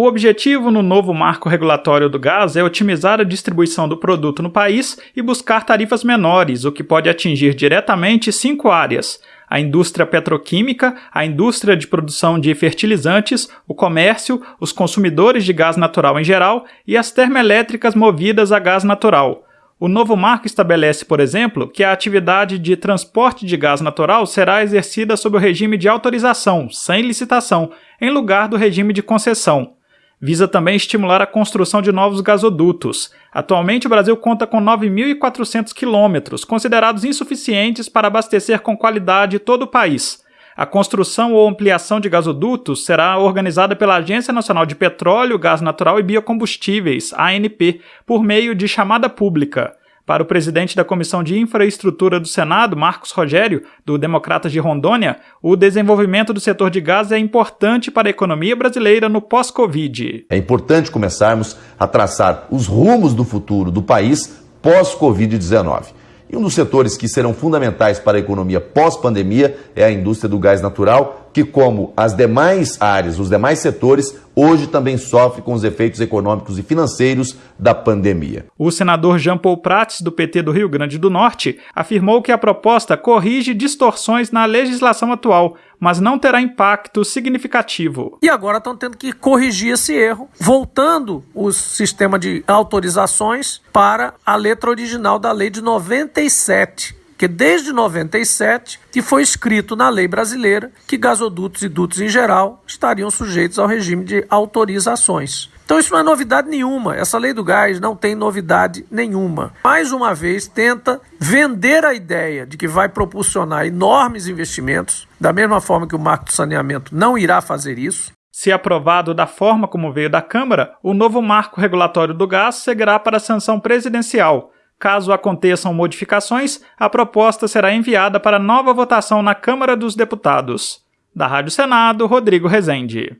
O objetivo no novo marco regulatório do gás é otimizar a distribuição do produto no país e buscar tarifas menores, o que pode atingir diretamente cinco áreas: a indústria petroquímica, a indústria de produção de fertilizantes, o comércio, os consumidores de gás natural em geral e as termoelétricas movidas a gás natural. O novo marco estabelece, por exemplo, que a atividade de transporte de gás natural será exercida sob o regime de autorização, sem licitação, em lugar do regime de concessão. Visa também estimular a construção de novos gasodutos. Atualmente, o Brasil conta com 9.400 quilômetros, considerados insuficientes para abastecer com qualidade todo o país. A construção ou ampliação de gasodutos será organizada pela Agência Nacional de Petróleo, Gás Natural e Biocombustíveis, ANP, por meio de chamada pública. Para o presidente da Comissão de Infraestrutura do Senado, Marcos Rogério, do Democratas de Rondônia, o desenvolvimento do setor de gás é importante para a economia brasileira no pós-Covid. É importante começarmos a traçar os rumos do futuro do país pós-Covid-19. E um dos setores que serão fundamentais para a economia pós-pandemia é a indústria do gás natural, que, como as demais áreas, os demais setores, hoje também sofre com os efeitos econômicos e financeiros da pandemia. O senador Jean Paul Prats, do PT do Rio Grande do Norte, afirmou que a proposta corrige distorções na legislação atual, mas não terá impacto significativo. E agora estão tendo que corrigir esse erro, voltando o sistema de autorizações para a letra original da lei de 97 que desde 97 que foi escrito na lei brasileira que gasodutos e dutos em geral estariam sujeitos ao regime de autorizações. Então isso não é novidade nenhuma. Essa lei do gás não tem novidade nenhuma. Mais uma vez tenta vender a ideia de que vai propulsionar enormes investimentos, da mesma forma que o marco do saneamento não irá fazer isso. Se aprovado da forma como veio da Câmara, o novo marco regulatório do gás seguirá para sanção presidencial Caso aconteçam modificações, a proposta será enviada para nova votação na Câmara dos Deputados. Da Rádio Senado, Rodrigo Rezende.